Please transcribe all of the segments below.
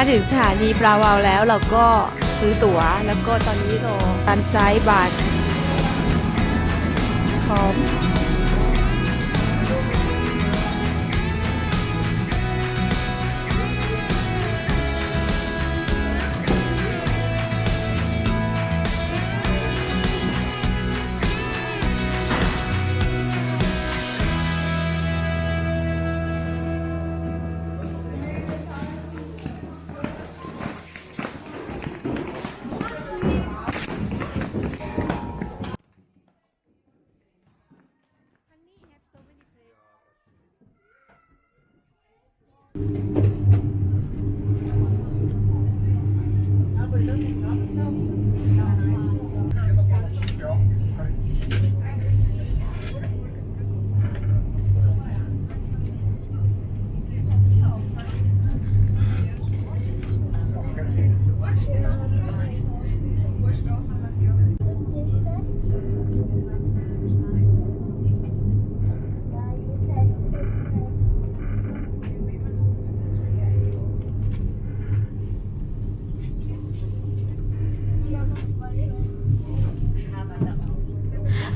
มาถึงสถานีปลาวาวแล้วเราก็ซื้อตั๋ว แล้วก็ตอนนี้รอการไซด์บัตรพร้อม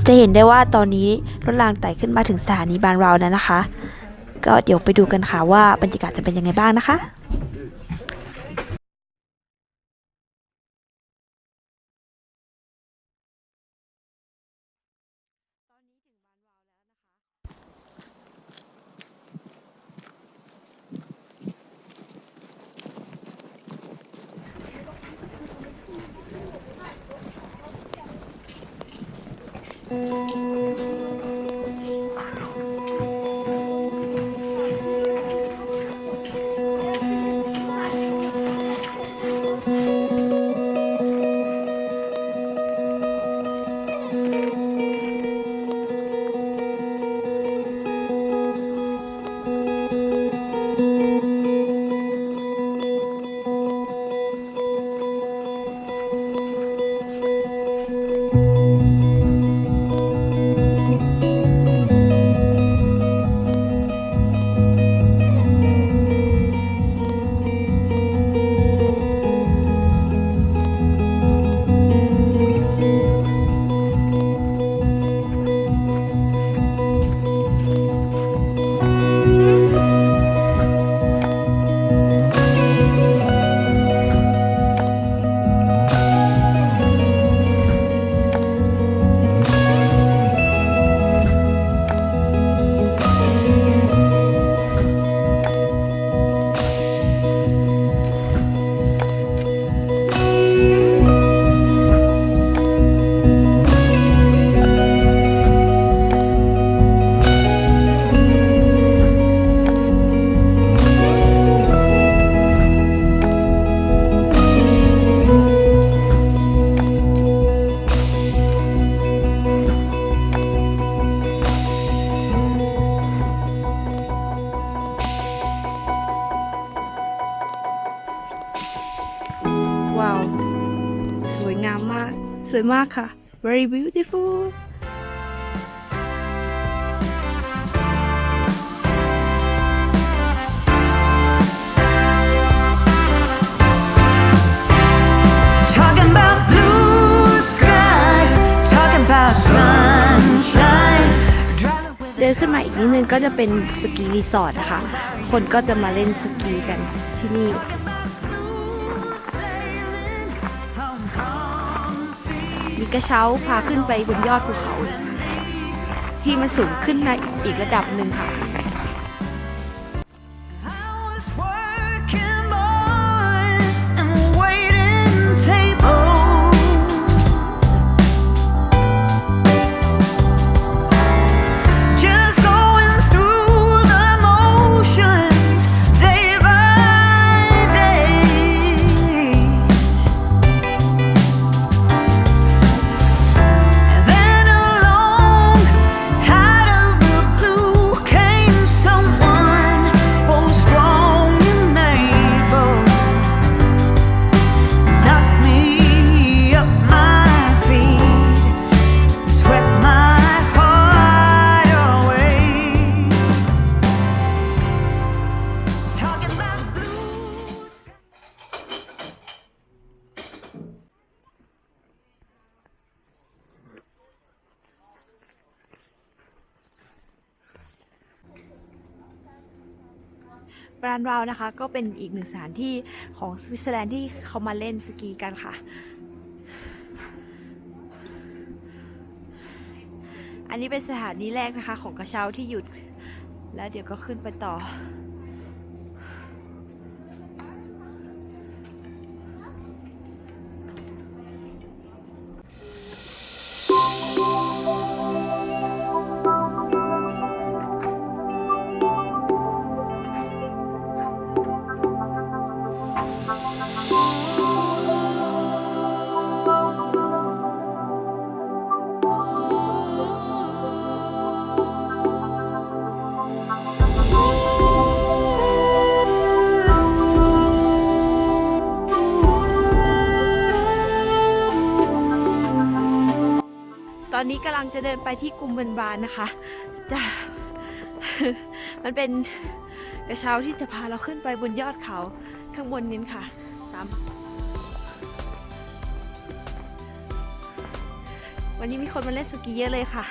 จะเห็นได้ว่าตอนนี้รถรางไต่ขึ้นมาถึงสถานีบานเราแล้วนะคะ ก็เดี๋ยวไปดูกันค่ะว่าบรรยากาศจะเป็นยังไงบ้างนะคะ ว้ สวยมากค่ะ very beautiful Talking about blue skies, talking about sunshine. Driving with เดินขึ้นมาอีกนิดนึงก็จะเป็นสกีรีสอร์ทนะคะ คนก็จะมาเล่นสกีกันที่นี่ มีกระเช้าพาขึ้นไปบนยอดภูเขา ที่มันสูงขึ้นในอีกระดับหนึ่งค่ะ บรานราวนะคะ ก็เป็นอีกหนึ่งสถานที่ของสวิตเซอร์แลนด์ที่เขามาเล่นสกีกันค่ะ อันนี้เป็นสถานีแรกนะคะของกระเช้าที่หยุด แล้วเดี๋ยวก็ขึ้นไปต่อ ตอนนี้กำลังจะเดินไปที่กุมเบนบานนะคะจะมันเป็นกระเช้าที่จะพาเราขึ้นไปบนยอดเขา ข้างบนนินค่ะ ตาม วันนี้มีคนมาเล่นสกีเยอะเลยค่ะ